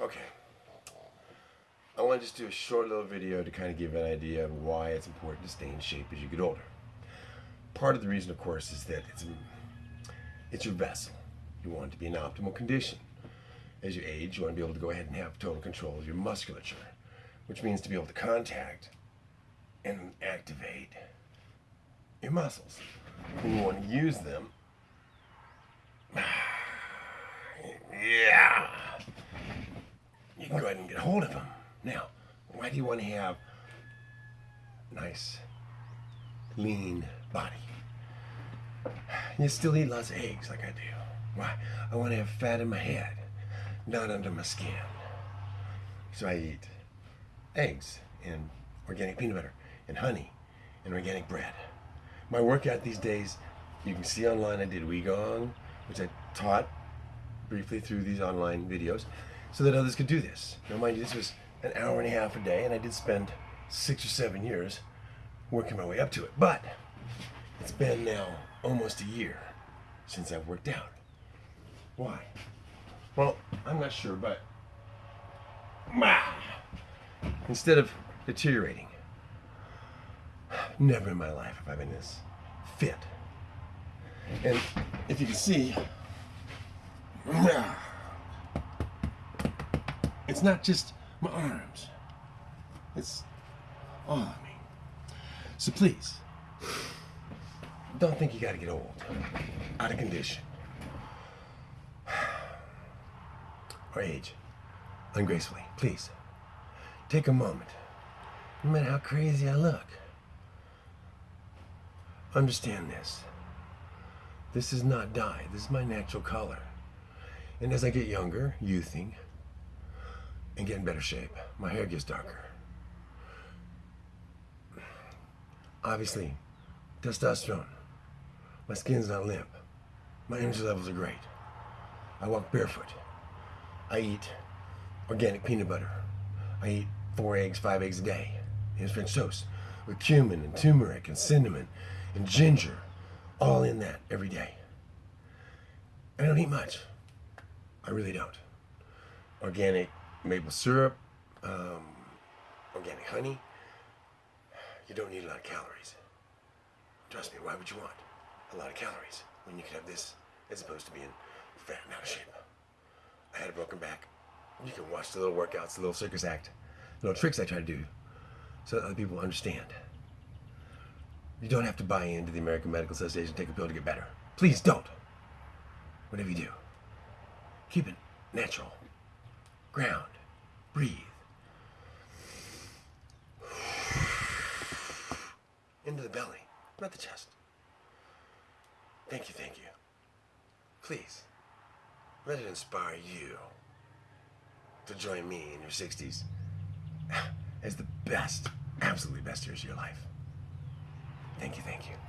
Okay. I want to just do a short little video to kind of give an idea of why it's important to stay in shape as you get older. Part of the reason, of course, is that it's it's your vessel. You want it to be in optimal condition. As you age, you want to be able to go ahead and have total control of your musculature, which means to be able to contact and activate your muscles. And you want to use them. Yeah. You can go ahead and get a hold of them. Now, why do you want to have nice, lean body? You still eat lots of eggs like I do. Why? I want to have fat in my head, not under my skin. So I eat eggs and organic peanut butter and honey and organic bread. My workout these days, you can see online I did Qigong, which I taught briefly through these online videos so that others could do this. Now mind you, this was an hour and a half a day and I did spend six or seven years working my way up to it. But it's been now almost a year since I've worked out. Why? Well, I'm not sure, but instead of deteriorating, never in my life have I been this fit. And if you can see, it's not just my arms. It's all of me. So please, don't think you gotta get old, out of condition, or age ungracefully. Please, take a moment. No matter how crazy I look, understand this. This is not dye. This is my natural color. And as I get younger, youthing, and get in better shape, my hair gets darker. Obviously, testosterone. My skin's not limp. My energy levels are great. I walk barefoot. I eat organic peanut butter. I eat four eggs, five eggs a day. And French toast with cumin and turmeric and cinnamon and ginger, all in that every day. I don't eat much. I really don't. Organic maple syrup, um, organic honey. You don't need a lot of calories. Trust me, why would you want a lot of calories when you could have this as opposed to being fat and out of shape? I had a broken back. You can watch the little workouts, the little circus act, the little tricks I try to do so that other people understand. You don't have to buy into the American Medical Association take a pill to get better. Please don't. Whatever you do, keep it natural. Ground. Breathe. Into the belly, not the chest. Thank you, thank you. Please, let it inspire you to join me in your 60s as the best, absolutely best years of your life. Thank you, thank you.